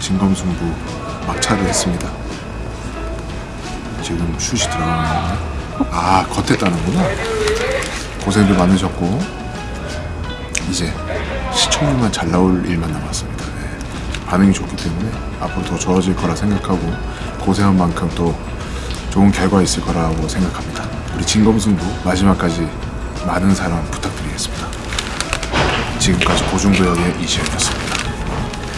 진검승부 막차를 했습니다. 지금 슛이 들어가는데 아 겉에 따는구나. 고생들 많으셨고 이제 시청률만 잘 나올 일만 남았습니다. 네. 반응이 좋기 때문에 앞으로 더 좋아질 거라 생각하고 고생한 만큼 또 좋은 결과 있을 거라고 생각합니다. 우리 진검승부 마지막까지 많은 사랑 부탁드리겠습니다. 지금까지 고중도역의 이시현이었습니다.